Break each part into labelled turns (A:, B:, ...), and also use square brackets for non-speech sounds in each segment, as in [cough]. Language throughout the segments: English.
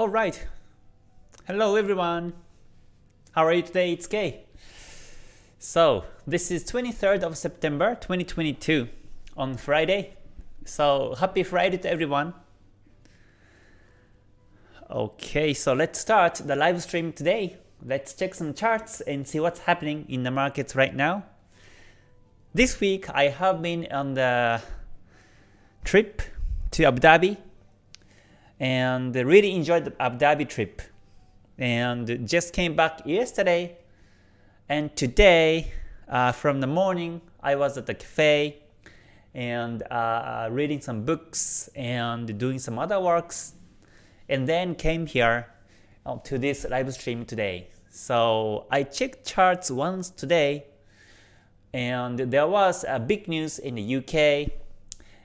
A: Alright. Hello everyone. How are you today? It's Kay. So, this is 23rd of September 2022 on Friday. So, happy Friday to everyone. Okay, so let's start the live stream today. Let's check some charts and see what's happening in the markets right now. This week I have been on the trip to Abu Dhabi and really enjoyed the Abu Dhabi trip and just came back yesterday and today uh, from the morning I was at the cafe and uh, reading some books and doing some other works and then came here uh, to this live stream today. So I checked charts once today and there was a big news in the UK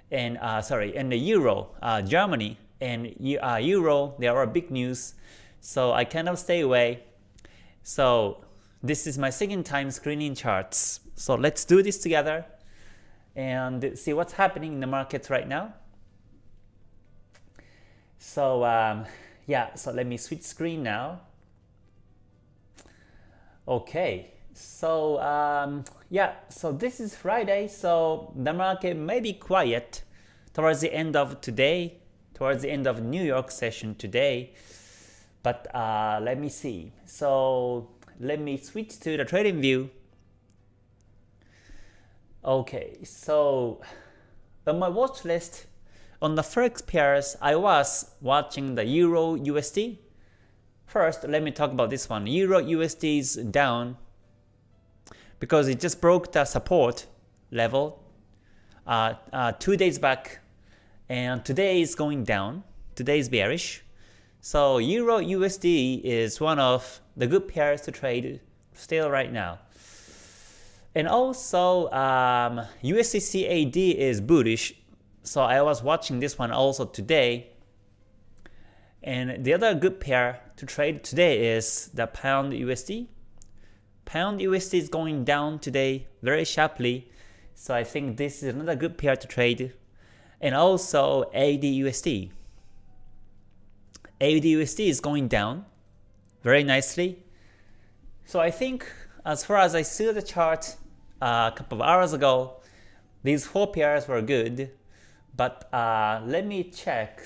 A: and uh, sorry in the Euro, uh, Germany and uh, Euro, there are big news, so I cannot stay away. So this is my second time screening charts. So let's do this together and see what's happening in the markets right now. So um, yeah, so let me switch screen now. Okay, so um, yeah, so this is Friday, so the market may be quiet towards the end of today towards the end of New York session today. But uh, let me see. So let me switch to the trading view. Okay, so on my watch list, on the forex pairs, I was watching the Euro USD. First, let me talk about this one. Euro USD is down because it just broke the support level uh, uh, two days back and today is going down. Today is bearish. So Euro USD is one of the good pairs to trade still right now. And also um, is bullish. So I was watching this one also today. And the other good pair to trade today is the Pound USD. Pound USD is going down today very sharply. So I think this is another good pair to trade and also AUDUSD. AUDUSD is going down very nicely. So I think as far as I see the chart uh, a couple of hours ago, these four pairs were good. But uh, let me check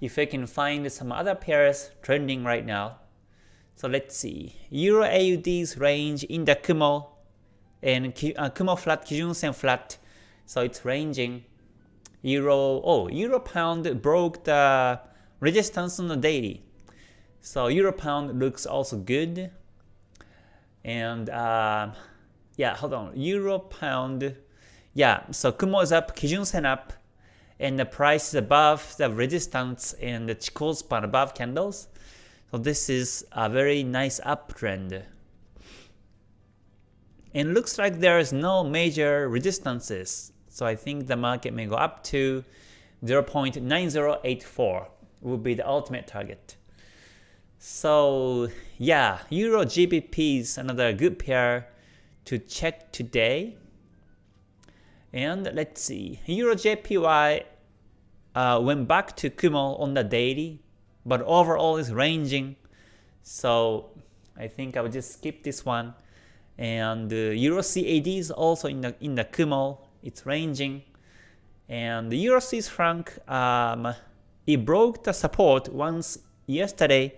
A: if I can find some other pairs trending right now. So let's see. Euro AUD's range in the Kumo and uh, Kumo flat, Kijun Sen flat so it's ranging. Euro, oh, Euro Pound broke the resistance on the daily. So Euro Pound looks also good. And uh, yeah, hold on, Euro Pound, yeah, so Kumo is up, Kijun Sen up, and the price is above the resistance and the Chikou span above candles. So this is a very nice uptrend. And looks like there is no major resistances so I think the market may go up to 0.9084 will be the ultimate target. So yeah, Euro GBP is another good pair to check today. And let's see, Euro JPY uh, went back to Kumo on the daily, but overall is ranging. So I think I will just skip this one. And uh, Euro CAD is also in the in the Kumo it's ranging. And the Euro Swiss franc, um, it broke the support once yesterday,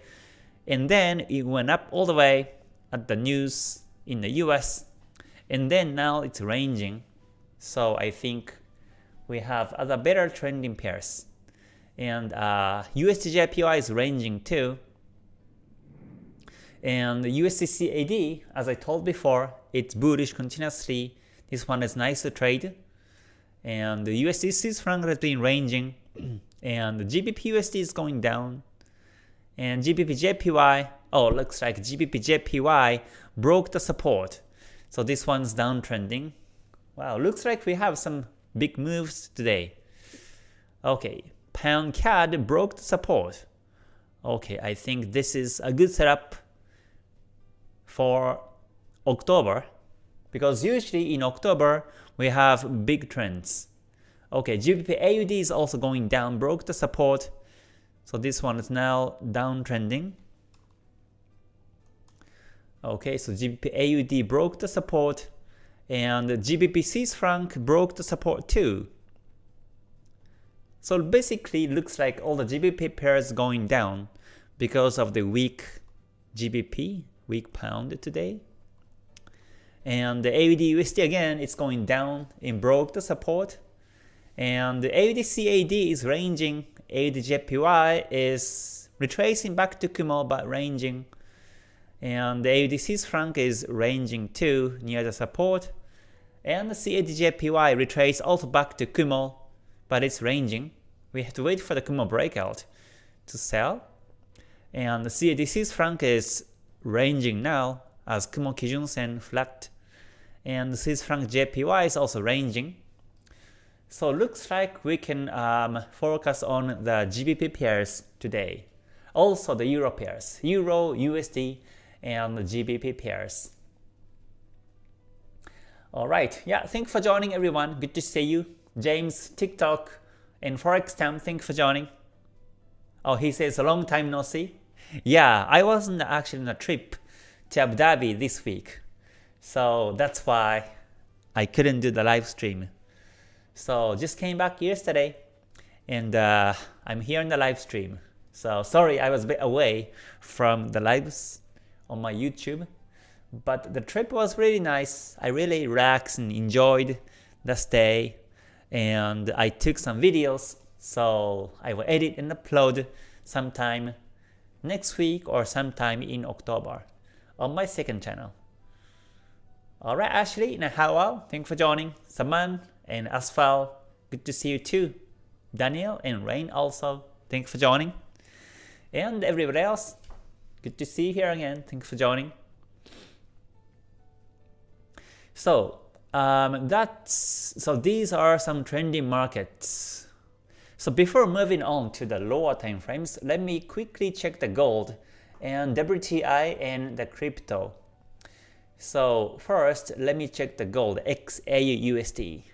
A: and then it went up all the way at the news in the US, and then now it's ranging. So I think we have other better trending pairs. And uh, USDJPY is ranging too. And USDCAD, as I told before, it's bullish continuously this one is nice to trade. And the USD Swiss franc has been ranging. [clears throat] and the GBP USD is going down. And GBP JPY, oh, looks like GBP JPY broke the support. So this one's downtrending. Wow, looks like we have some big moves today. Okay, Pound CAD broke the support. Okay, I think this is a good setup for October because usually in October we have big trends. Okay, GBP AUD is also going down, broke the support. So this one is now downtrending. Okay, so GBP AUD broke the support and GBP Swiss franc broke the support too. So basically looks like all the GBP pairs going down because of the weak GBP, weak pound today. And the AUD USD again, it's going down and broke the support. And the AUD CAD is ranging, AUD JPY is retracing back to Kumo but ranging. And the AUD Swiss franc is ranging too near the support. And the CAD JPY retrace also back to Kumo but it's ranging. We have to wait for the Kumo breakout to sell. And the CAD Swiss franc is ranging now as Kumo Kijun Sen flat. And Swiss franc JPY is also ranging. So looks like we can um, focus on the GBP pairs today. Also the Euro pairs, Euro, USD, and GBP pairs. Alright, yeah, thanks for joining everyone. Good to see you. James, TikTok, and Forex Time, thanks for joining. Oh, he says a long time no see. Yeah, I wasn't actually on a trip to Abu Dhabi this week. So that's why I couldn't do the live stream. So just came back yesterday and uh, I'm here in the live stream. So sorry I was a bit away from the lives on my YouTube. But the trip was really nice. I really relaxed and enjoyed the stay and I took some videos so I will edit and upload sometime next week or sometime in October on my second channel. Alright Ashley and Howell, thanks for joining. Saman and Asphal, good to see you too. Daniel and Rain also, thanks for joining. And everybody else, good to see you here again, thanks for joining. So um, that's so these are some trending markets. So before moving on to the lower time frames, let me quickly check the gold and WTI and the crypto. So first, let me check the gold XAUUSD.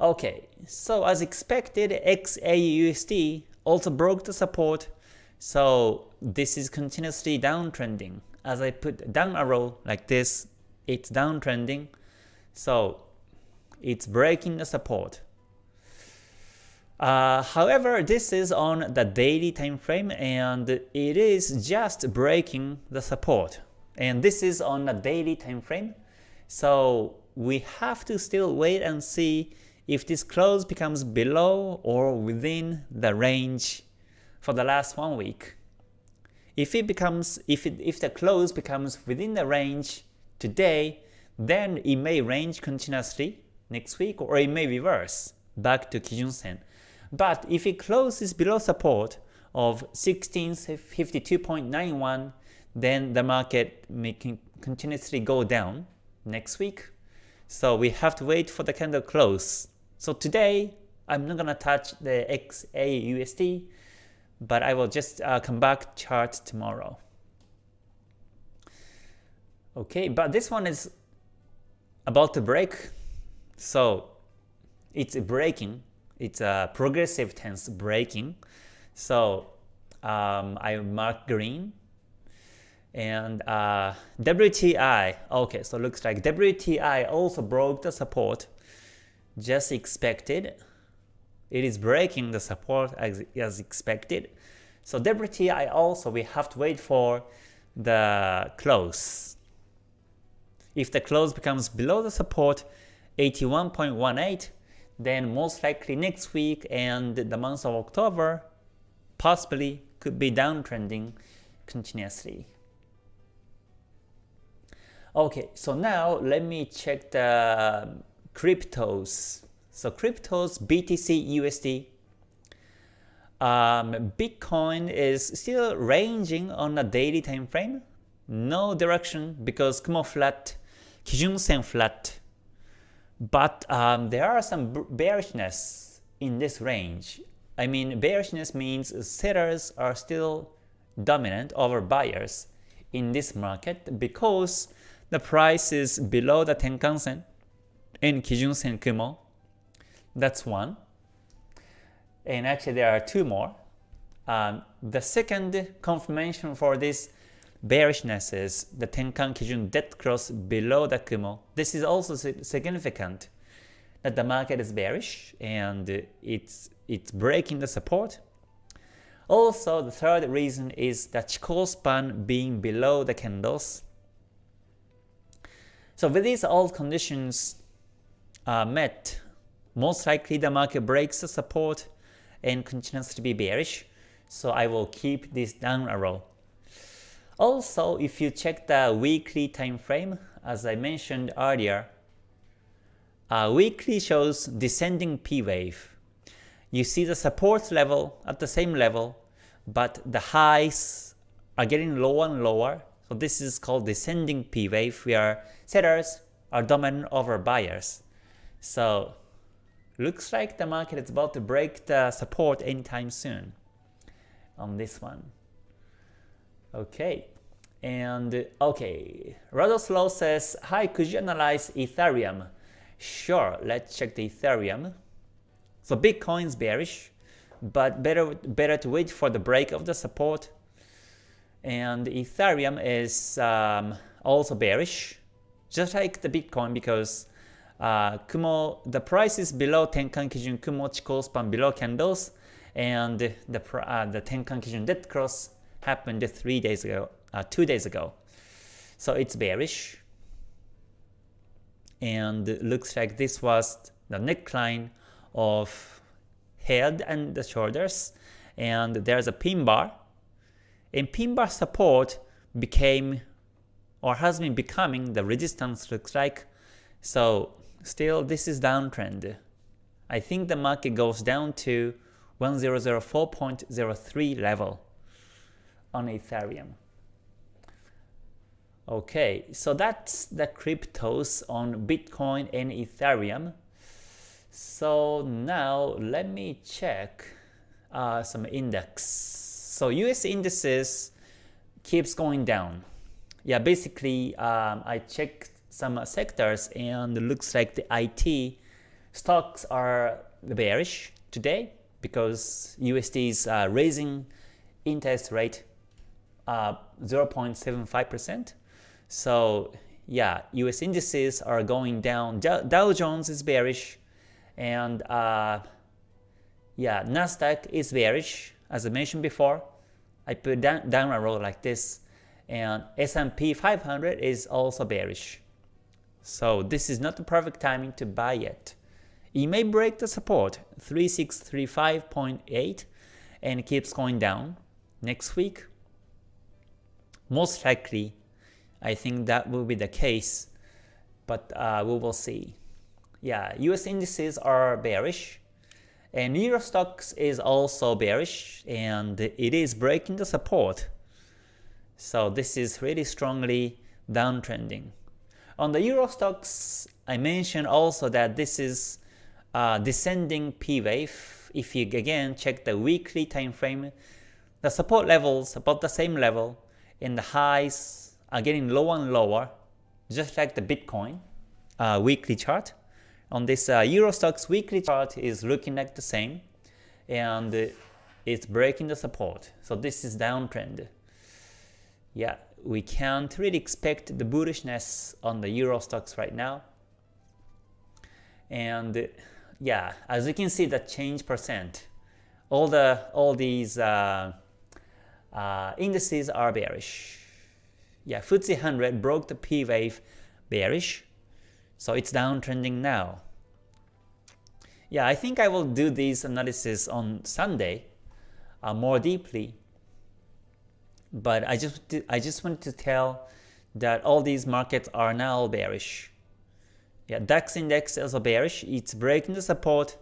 A: Okay, so as expected, XAUUSD also broke the support, so this is continuously downtrending. As I put down arrow like this, it's downtrending. So it's breaking the support. Uh, however, this is on the daily time frame and it is just breaking the support. And this is on a daily time frame. So we have to still wait and see if this close becomes below or within the range for the last one week. If it becomes if it, if the close becomes within the range today, then it may range continuously next week or it may reverse back to Kijun Sen. But if it closes below support of 1652.91, then the market may continuously go down next week. So we have to wait for the candle close. So today, I'm not gonna touch the XAUSD, but I will just uh, come back chart tomorrow. Okay, but this one is about to break. So it's breaking. It's a progressive tense breaking. So um, I mark green. And uh, WTI, okay, so looks like WTI also broke the support, just expected. It is breaking the support as, as expected. So WTI also we have to wait for the close. If the close becomes below the support 81.18, then most likely next week and the month of October possibly could be downtrending continuously. Okay, so now let me check the cryptos. So cryptos, BTC, USD. Um, Bitcoin is still ranging on a daily time frame. No direction because Kumo flat Kijun-sen flat. But um, there are some bearishness in this range. I mean, bearishness means sellers are still dominant over buyers in this market because the price is below the Tenkan-sen in Kijun-sen Kumo. That's one. And actually there are two more. um, the second confirmation for this bearishness is the Tenkan Kijun dead cross below the Kumo. This is also significant that the market is bearish and it's it's breaking the support. Also, the third reason is the Chikou span being below the candles. So with these all conditions are met, most likely the market breaks the support and continues to be bearish. So I will keep this down arrow. Also, if you check the weekly time frame, as I mentioned earlier, uh, weekly shows descending P wave. You see the support level at the same level, but the highs are getting lower and lower. So this is called descending P wave where sellers are dominant over buyers. So looks like the market is about to break the support anytime soon on this one. Okay, and okay, Radoslow says, Hi, could you analyze Ethereum? Sure, let's check the Ethereum. So Bitcoin's bearish, but better better to wait for the break of the support. And Ethereum is um, also bearish, just like the Bitcoin because uh, Kumo the price is below Tenkan Kijun Kumo Chikou span below candles, and the uh, the Tenkan Kijun dead cross happened three days ago, uh, two days ago. So it's bearish. And looks like this was the neckline of head and the shoulders. And there's a pin bar and pin bar support became or has been becoming the resistance looks like so still this is downtrend I think the market goes down to 1004.03 level on Ethereum Okay, so that's the cryptos on Bitcoin and Ethereum. So now let me check uh, some index. So US indices keeps going down. Yeah, basically um, I checked some sectors and it looks like the IT stocks are bearish today because USD is uh, raising interest rate uh, 0.75%. So yeah, US indices are going down. Dow Jones is bearish, and uh, yeah, Nasdaq is bearish as I mentioned before. I put down, down a row like this, and S&P 500 is also bearish. So this is not the perfect timing to buy yet. It may break the support 3635.8 and keeps going down next week. Most likely I think that will be the case, but uh, we will see. Yeah, US indices are bearish, and Euro Stoxx is also bearish, and it is breaking the support. So this is really strongly downtrending. On the Euro Stoxx, I mentioned also that this is descending P wave. If you again check the weekly time frame, the support levels about the same level, and the highs are getting lower and lower, just like the Bitcoin uh, weekly chart. On this uh, Euro Stoxx weekly chart is looking like the same, and it's breaking the support. So this is downtrend. Yeah, we can't really expect the bullishness on the Euro Stoxx right now. And yeah, as you can see, the change percent, all the all these uh, uh, indices are bearish yeah, FTSE 100 broke the P wave bearish, so it's downtrending now. Yeah, I think I will do this analysis on Sunday uh, more deeply. But I just I just wanted to tell that all these markets are now bearish. Yeah, DAX index is also bearish. It's breaking the support,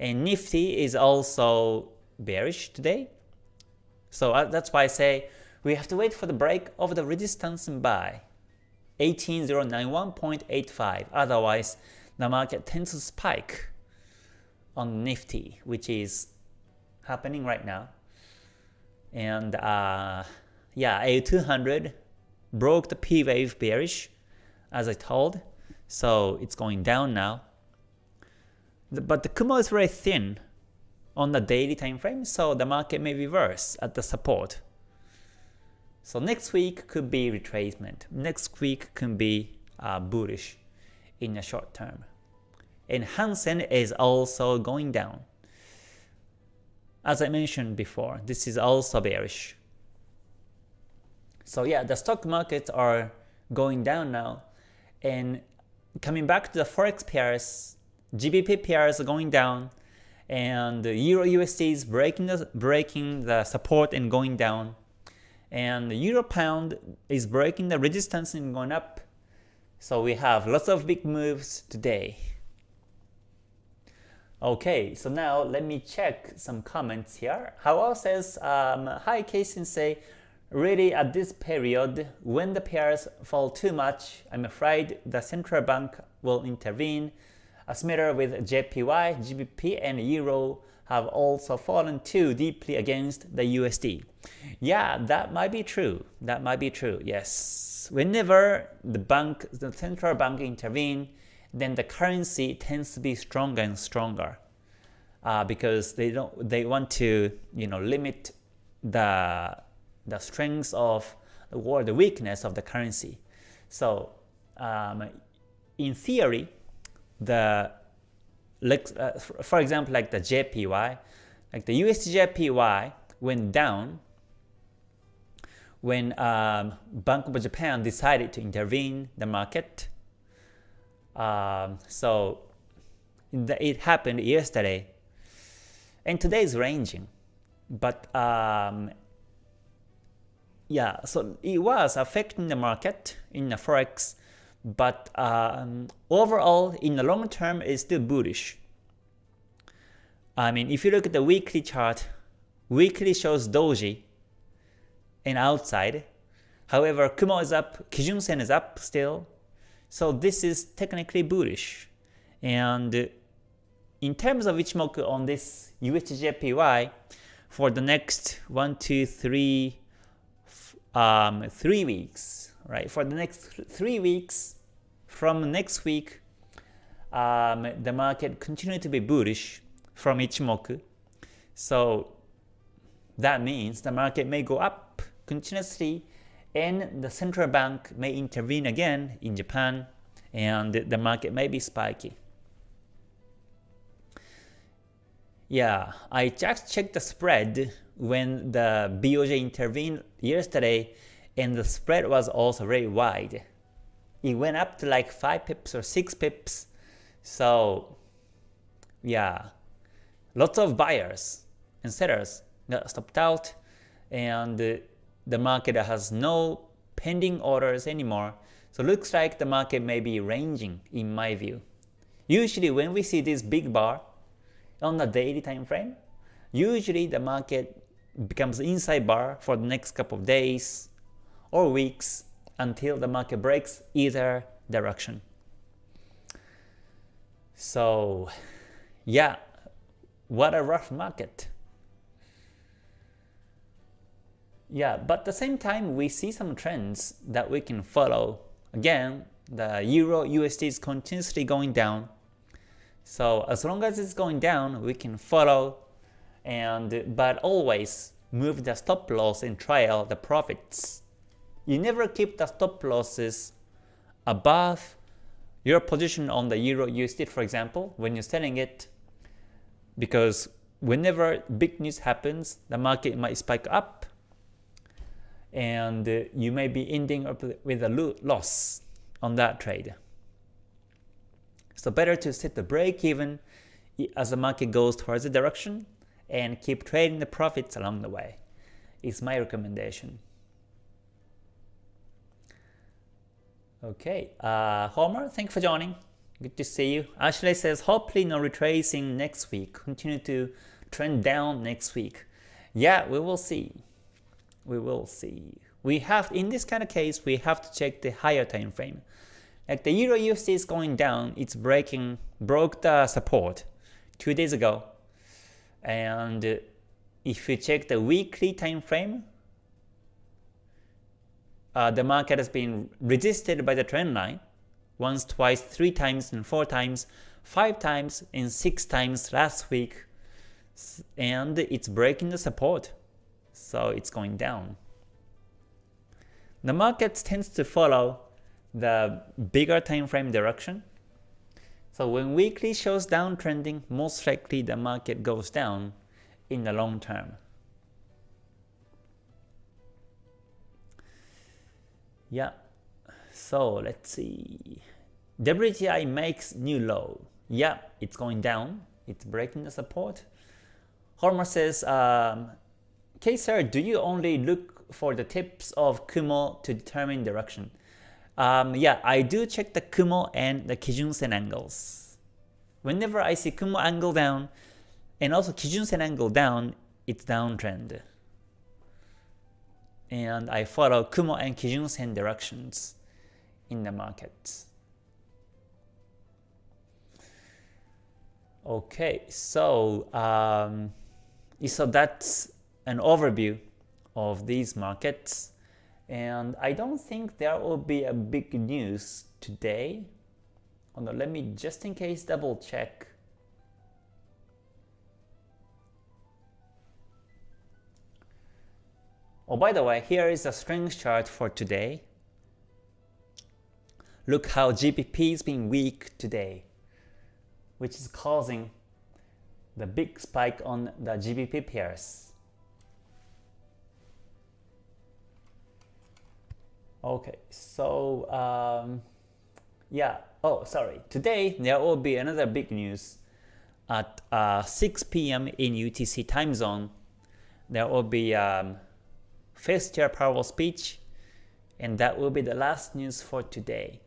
A: and Nifty is also bearish today. So uh, that's why I say we have to wait for the break of the resistance and buy 18091.85 otherwise the market tends to spike on Nifty which is happening right now. And uh, yeah A200 broke the P wave bearish as I told. So it's going down now. But the Kumo is very thin on the daily time frame, so the market may reverse at the support. So next week could be retracement. Next week could be uh, bullish in the short term. And Hang Seng is also going down. As I mentioned before, this is also bearish. So yeah, the stock markets are going down now. And coming back to the forex pairs, GBP pairs are going down, and the Euro USD is breaking the breaking the support and going down, and the Euro Pound is breaking the resistance and going up. So we have lots of big moves today. Okay, so now let me check some comments here. Hao says, um, Hi K-sensei, really at this period, when the pairs fall too much, I'm afraid the central bank will intervene. As matter with JPY, GBP, and Euro have also fallen too deeply against the USD. Yeah, that might be true. That might be true, yes. Whenever the bank, the central bank intervene, then the currency tends to be stronger and stronger uh, because they don't they want to you know limit the the strength of or the weakness of the currency. So um, in theory, the like uh, for example like the JPY, like the USD went down when um, Bank of Japan decided to intervene the market. Um, so it happened yesterday, and today is ranging, but um, yeah, so it was affecting the market in the forex, but um, overall in the long term it's still bullish. I mean, if you look at the weekly chart, weekly shows doji and outside. However, Kumo is up, Kijun Sen is up still. So this is technically bullish. And in terms of Ichimoku on this USDJPY, for the next 1, 2, 3, um, 3 weeks, right? For the next 3 weeks, from next week, um, the market continue to be bullish from Ichimoku. So that means the market may go up continuously and the central bank may intervene again in Japan and the market may be spiky. Yeah, I just checked the spread when the BOJ intervened yesterday and the spread was also very wide. It went up to like 5 pips or 6 pips. So yeah, lots of buyers and sellers got stopped out and the market has no pending orders anymore. So looks like the market may be ranging in my view. Usually when we see this big bar on the daily time frame, usually the market becomes inside bar for the next couple of days or weeks until the market breaks either direction. So yeah, what a rough market. Yeah, but at the same time, we see some trends that we can follow. Again, the Euro USD is continuously going down. So as long as it's going down, we can follow and but always move the stop loss and trail the profits. You never keep the stop losses above your position on the Euro USD, for example, when you're selling it, because whenever big news happens, the market might spike up and uh, you may be ending up with a loss on that trade. So better to set the break even as the market goes towards the direction and keep trading the profits along the way is my recommendation. Okay, uh, Homer, thank you for joining. Good to see you. Ashley says, hopefully no retracing next week. Continue to trend down next week. Yeah, we will see we will see. We have in this kind of case we have to check the higher time frame. Like the Euro USD is going down, it's breaking broke the support two days ago. And if you check the weekly time frame, uh, the market has been resisted by the trend line once, twice, three times, and four times, five times, and six times last week. and it's breaking the support, so it's going down. The market tends to follow the bigger time frame direction. So when weekly shows downtrending, most likely the market goes down in the long term. Yeah, so let's see. WTI makes new low. Yeah, it's going down. It's breaking the support. Hormer says, um, okay sir, do you only look for the tips of Kumo to determine direction? Um, yeah, I do check the Kumo and the Kijun Sen angles. Whenever I see Kumo angle down and also Kijun Sen angle down, it's downtrend. And I follow Kumo and Kijun Sen directions in the market. Okay, so um, so that's an overview of these markets. And I don't think there will be a big news today. No, let me just in case double check. Oh, by the way, here is a strength chart for today. Look how GBP is being weak today, which is causing the big spike on the GBP pairs. Okay, so um, yeah, oh sorry, today there will be another big news at uh, 6 p.m. in UTC time zone. There will be um, first chair Powell speech and that will be the last news for today.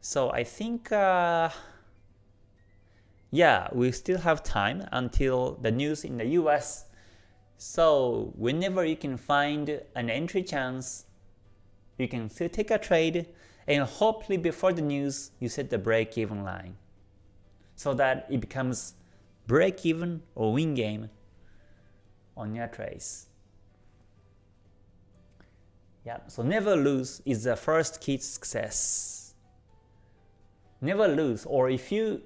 A: So I think uh, yeah, we still have time until the news in the US. So whenever you can find an entry chance, you can still take a trade and hopefully before the news you set the break even line so that it becomes break even or win game on your trades. Yeah, so never lose is the first key to success. Never lose or if you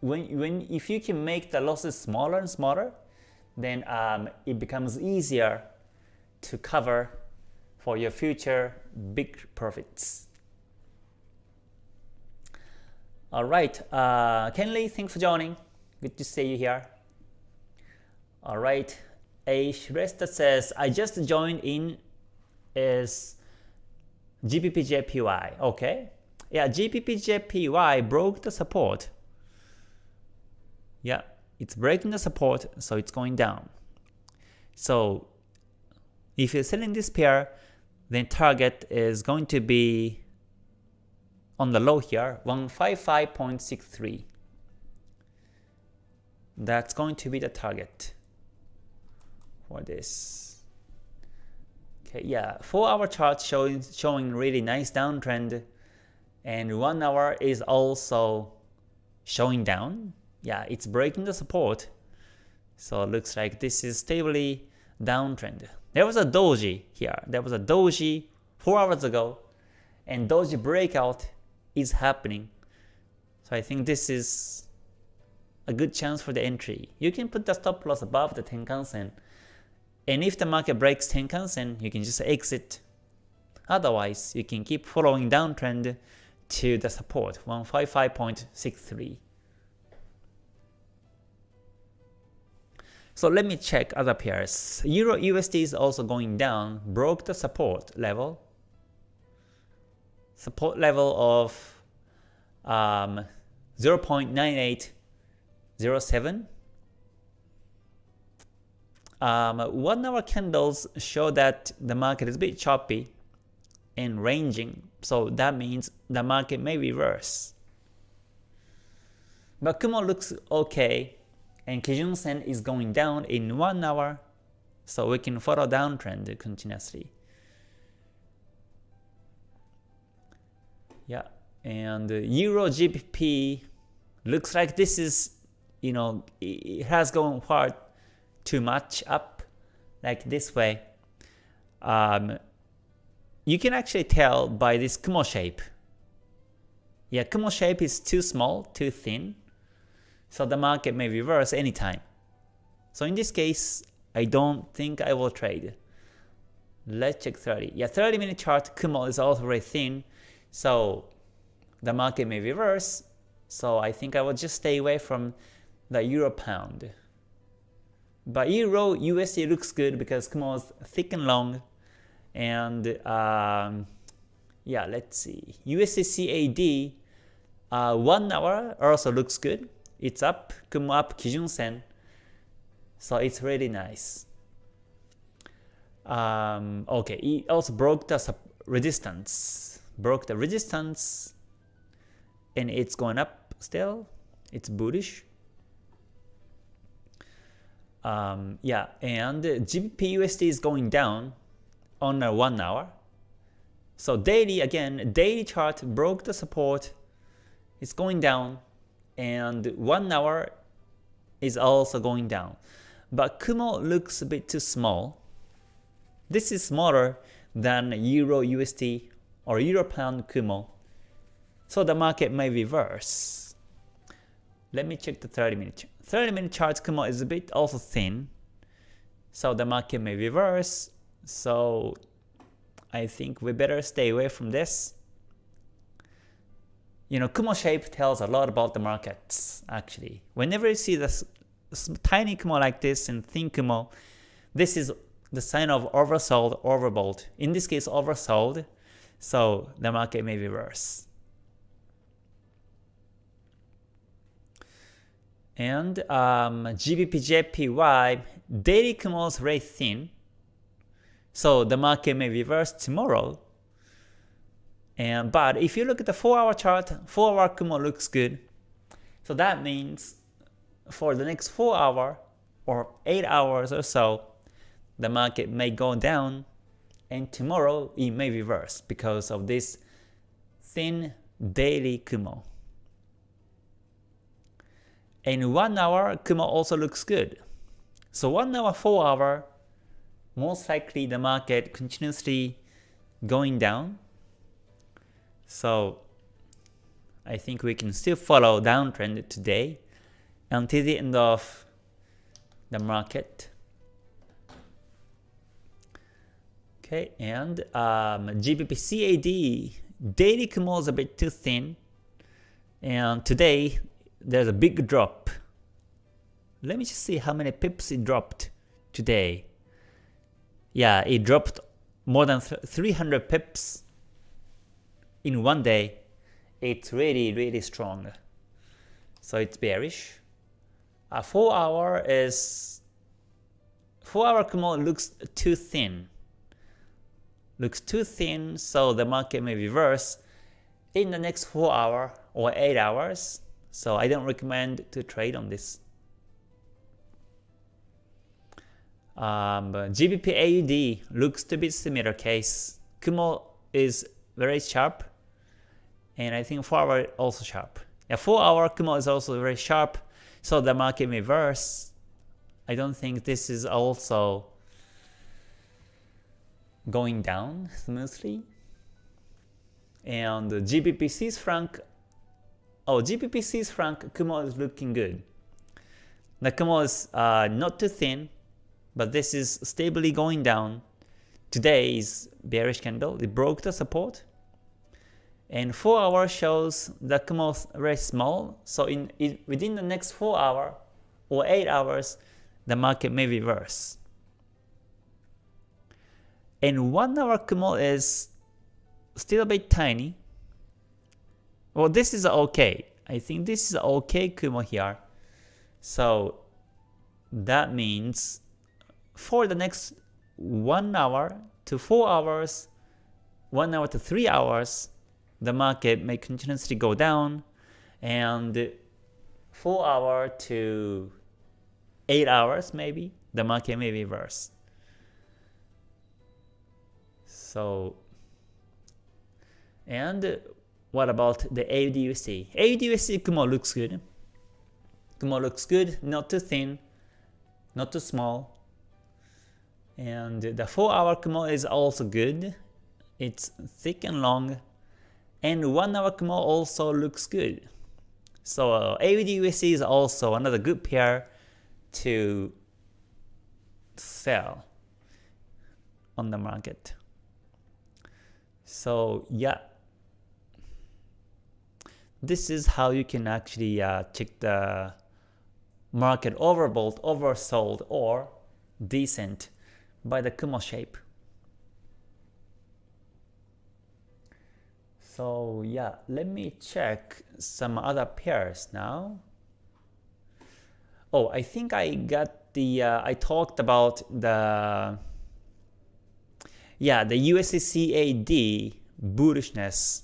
A: when, when if you can make the losses smaller and smaller, then um, it becomes easier to cover for your future big profits. Alright, uh, Kenley, thanks for joining. Good to see you here. Alright, a Shrestha says, I just joined in is GBPJPY. Okay, yeah, GBPJPY broke the support yeah, it's breaking the support, so it's going down. So if you're selling this pair, then target is going to be on the low here, 155.63. That's going to be the target for this. Okay, yeah, 4 hour chart showing showing really nice downtrend and 1 hour is also showing down yeah, it's breaking the support. So it looks like this is stably downtrend. There was a doji here. There was a doji 4 hours ago and doji breakout is happening. So I think this is a good chance for the entry. You can put the stop loss above the Tenkan-sen. And if the market breaks Tenkan-sen, you can just exit. Otherwise, you can keep following downtrend to the support, 155.63. So let me check other pairs. Euro USD is also going down, broke the support level. Support level of um, 0.9807. Um, one hour candles show that the market is a bit choppy and ranging, so that means the market may reverse. But Kumo looks okay and Kijun Sen is going down in 1 hour, so we can follow downtrend continuously. Yeah, and Euro GBP looks like this is, you know, it has gone far too much up, like this way. Um, you can actually tell by this Kumo shape. Yeah, Kumo shape is too small, too thin, so the market may reverse anytime. So in this case, I don't think I will trade. Let's check 30. Yeah, 30 minute chart Kumo is also very thin, so the market may reverse. So I think I will just stay away from the euro pound. But euro USD looks good because Kumo is thick and long, and um, yeah, let's see. USD CAD uh, one hour also looks good. It's up, Kumo up, Kijun Sen. So it's really nice. Um, okay, it also broke the resistance. Broke the resistance and it's going up still. It's bullish. Um, yeah, and GBP USD is going down on a one hour. So daily again, daily chart broke the support. It's going down, and one hour is also going down. But Kumo looks a bit too small. This is smaller than Euro USD or Euro Pound Kumo. So the market may reverse. Let me check the 30 minute. 30 minute chart Kumo is a bit also thin. So the market may reverse. So I think we better stay away from this. You know, Kumo shape tells a lot about the markets actually. Whenever you see this tiny Kumo like this and thin Kumo, this is the sign of oversold, overbought. In this case, oversold, so the market may reverse. And um, GBP daily Kumo is very thin, so the market may reverse tomorrow. And but if you look at the 4 hour chart, 4 hour Kumo looks good. So that means for the next 4 hour or 8 hours or so, the market may go down and tomorrow it may reverse because of this thin daily Kumo. And 1 hour Kumo also looks good. So 1 hour, 4 hour, most likely the market continuously going down. So I think we can still follow downtrend today until the end of the market. Okay, and um, GBP CAD daily Kumo is a bit too thin, and today there's a big drop. Let me just see how many pips it dropped today. Yeah, it dropped more than 300 pips in one day. It's really, really strong. So it's bearish. A 4 hour is 4 hour Kumo looks too thin. Looks too thin, so the market may reverse in the next 4 hour or 8 hours. So I don't recommend to trade on this. Um, GBP AUD looks to be similar case. Kumo is very sharp, and I think 4 hour also sharp. Yeah, 4 hour Kumo is also very sharp, so the market reverse. I don't think this is also going down smoothly. And GBP Swiss franc, oh GBP Swiss franc Kumo is looking good. The Kumo is uh, not too thin, but this is stably going down. Today's bearish candle, it broke the support and 4 hour shows the Kumo very small, so in, in within the next 4 hour or 8 hours, the market may reverse. And 1 hour Kumo is still a bit tiny. Well, this is okay. I think this is okay Kumo here. So that means for the next 1 hour to 4 hours, 1 hour to 3 hours, the market may continuously go down and 4 hour to 8 hours maybe the market may reverse. So and what about the AUDUSD? AUDUSD Kumo looks good. Kumo looks good, not too thin, not too small. And the 4 hour Kumo is also good. It's thick and long and 1 hour Kumo also looks good. So uh, AUD USD is also another good pair to sell on the market. So yeah, this is how you can actually uh, check the market overbought, oversold, or decent by the Kumo shape. So yeah, let me check some other pairs now. Oh, I think I got the, uh, I talked about the, yeah, the USD bullishness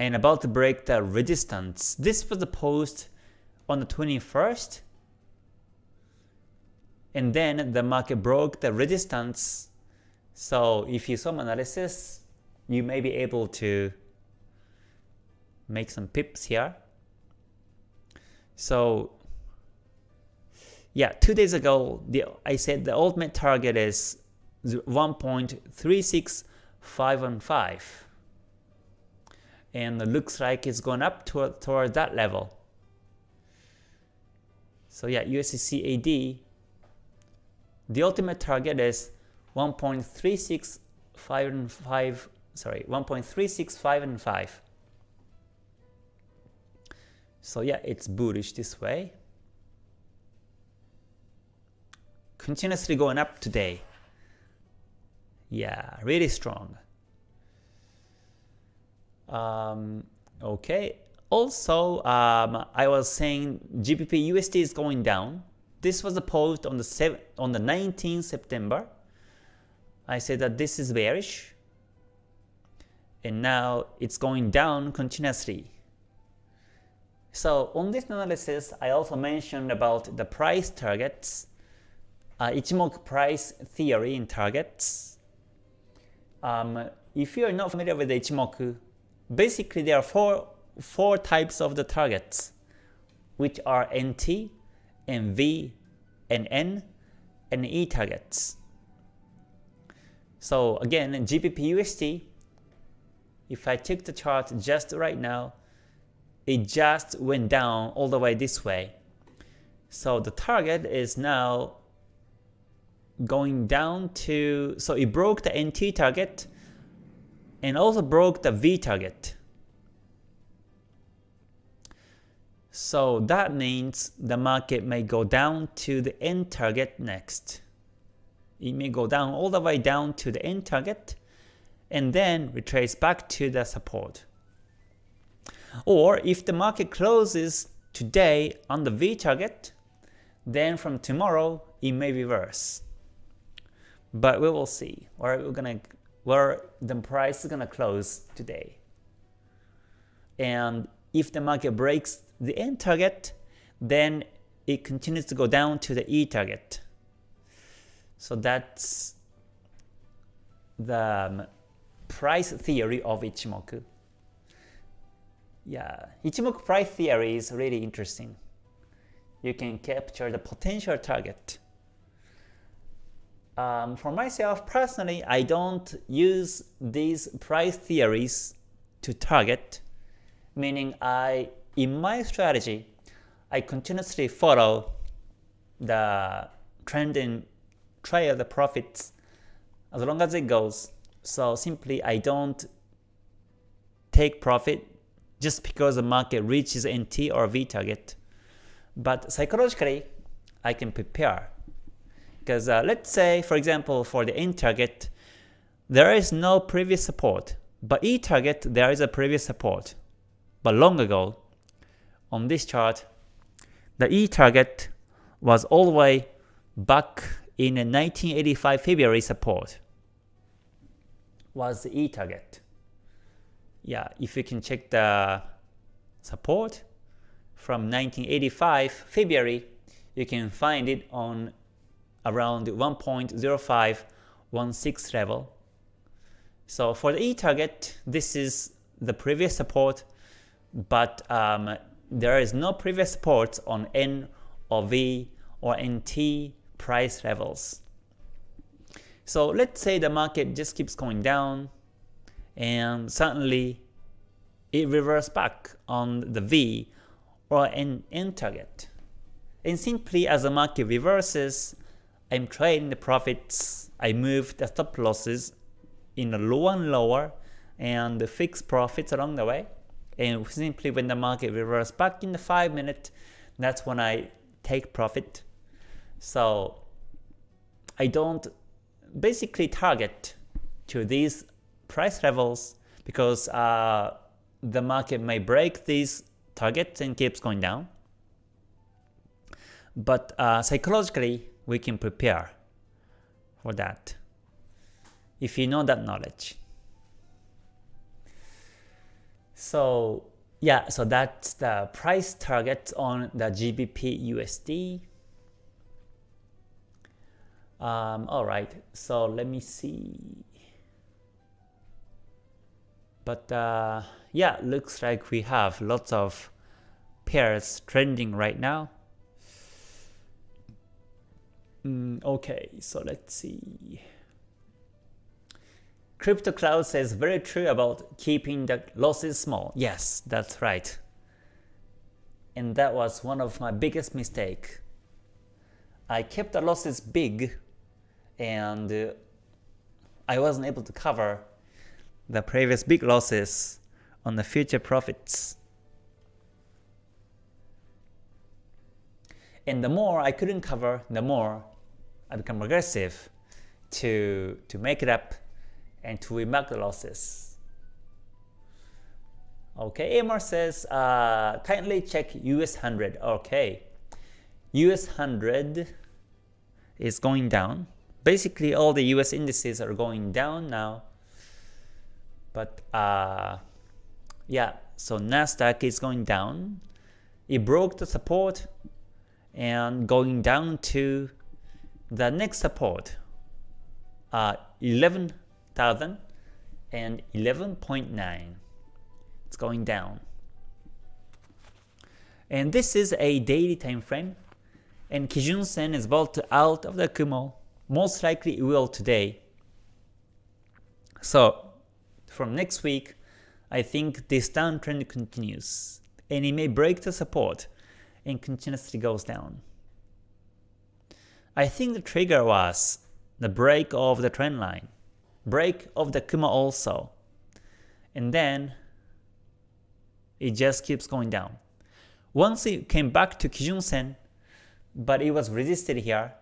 A: and about to break the resistance. This was the post on the 21st and then the market broke the resistance. So if you saw my analysis, you may be able to make some pips here. So yeah, two days ago, the, I said the ultimate target is 1.36515 and looks like it's going up toward, toward that level. So yeah, USD the ultimate target is 1.365 and 5, sorry 1.365 and 5. So yeah, it's bullish this way. Continuously going up today. Yeah, really strong. Um, okay. Also, um, I was saying GBP USD is going down. This was a post on the 7, on the 19th September. I said that this is bearish, and now it's going down continuously. So on this analysis, I also mentioned about the price targets, uh, Ichimoku price theory in targets. Um, if you are not familiar with Ichimoku, basically there are four, four types of the targets, which are NT and V and N and E targets. So again, GBP USD, if I check the chart just right now, it just went down all the way this way. So the target is now going down to, so it broke the NT target and also broke the V target. So that means the market may go down to the N target next. It may go down all the way down to the N target and then retrace back to the support. Or if the market closes today on the V target, then from tomorrow it may reverse. But we will see where we're gonna where the price is gonna close today. And if the market breaks the N target, then it continues to go down to the E target. So that's the um, price theory of Ichimoku. Yeah, Ichimoku price theory is really interesting. You can capture the potential target. Um, for myself personally, I don't use these price theories to target, meaning I in my strategy, I continuously follow the trend and trail the profits as long as it goes. So simply I don't take profit just because the market reaches NT or V target. But psychologically, I can prepare. Because uh, let's say, for example, for the N target, there is no previous support. But E target, there is a previous support. But long ago, on this chart, the E target was all the way back in 1985 February support was the E target. Yeah, if you can check the support from 1985 February, you can find it on around 1.0516 level. So for the E target, this is the previous support, but um, there is no previous support on N or V or NT price levels. So let's say the market just keeps going down and suddenly it reverses back on the V or an N target. And simply as the market reverses, I'm trading the profits, I move the stop losses in a lower and lower and fix profits along the way. And simply when the market reverses back in the 5 minute, that's when I take profit. So I don't basically target to these price levels because uh, the market may break these targets and keeps going down. But uh, psychologically, we can prepare for that if you know that knowledge. So yeah, so that's the price target on the GBP USD. Um, all right, so let me see. But uh, yeah, looks like we have lots of pairs trending right now. Mm, okay, so let's see. Crypto Cloud says very true about keeping the losses small. Yes, that's right. And that was one of my biggest mistake. I kept the losses big and uh, I wasn't able to cover the previous big losses on the future profits. And the more I couldn't cover, the more I become aggressive to, to make it up and to remark the losses. Okay, Amar says, uh, kindly check US 100. Okay, US 100 is going down. Basically, all the US indices are going down now. But uh, yeah, so Nasdaq is going down. It broke the support and going down to the next support, uh, 11,011.9. It's going down. And this is a daily time frame, and Kijun Sen is about to out of the Kumo. Most likely it will today. So from next week, I think this downtrend continues, and it may break the support and continuously goes down. I think the trigger was the break of the trend line, break of the Kumo also, and then it just keeps going down. Once it came back to Kijun Sen, but it was resisted here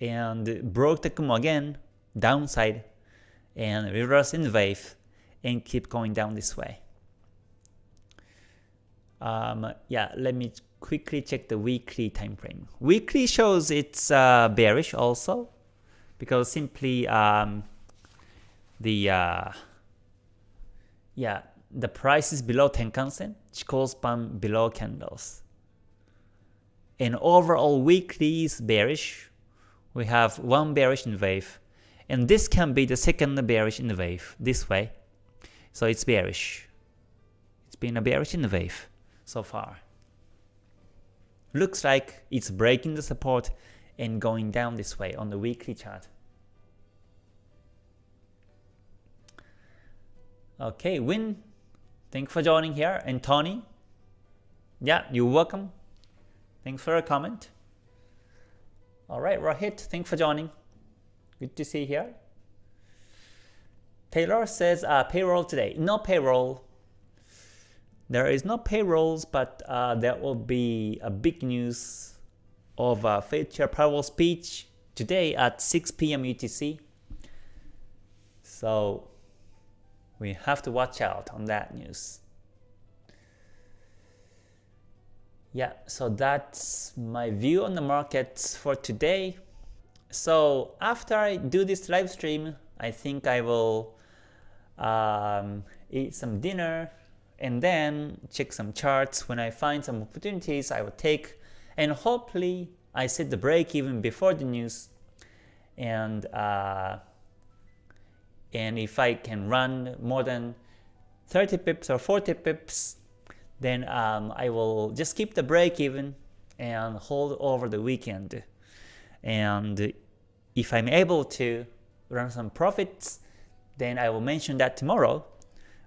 A: and broke the Kumo again, downside, and reverse N wave, and keep going down this way. Um, yeah, let me quickly check the weekly time frame. Weekly shows it's uh, bearish also because simply um, the uh, yeah the price is below Tenkan-sen, Chikou span below candles. And overall weekly is bearish. We have one bearish N wave, and this can be the second bearish in the wave this way. So it's bearish. It's been a bearish in the wave so far. Looks like it's breaking the support and going down this way on the weekly chart. Okay, Win, thanks for joining here. And Tony, yeah, you're welcome. Thanks for a comment. Alright, Rohit, thanks for joining. Good to see you here. Taylor says uh, payroll today. No payroll. There is no payrolls, but uh, there will be a big news of a Fed Chair Powell speech today at 6 p.m. UTC. So we have to watch out on that news. Yeah, so that's my view on the markets for today. So after I do this live stream, I think I will um, eat some dinner, and then check some charts. When I find some opportunities, I will take, and hopefully I set the break even before the news, and uh, and if I can run more than 30 pips or 40 pips, then um, I will just keep the break even and hold over the weekend. And if I'm able to run some profits, then I will mention that tomorrow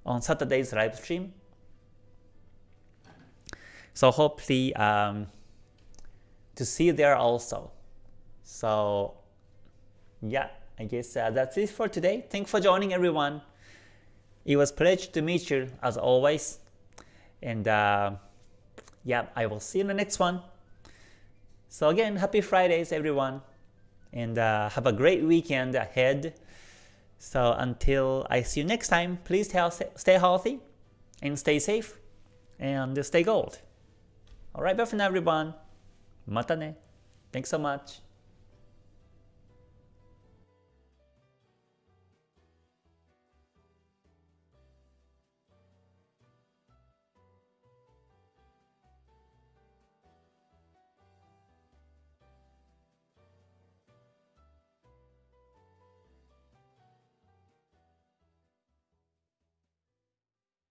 A: on Saturday's live stream. So hopefully um, to see you there also. So yeah, I guess uh, that's it for today. Thanks for joining everyone. It was pleasure to meet you as always. And uh, yeah, I will see you in the next one. So again, happy Fridays everyone. And uh, have a great weekend ahead. So until I see you next time, please stay healthy and stay safe and stay gold. Alright, bye for now everyone. Mata ne. Thanks so much.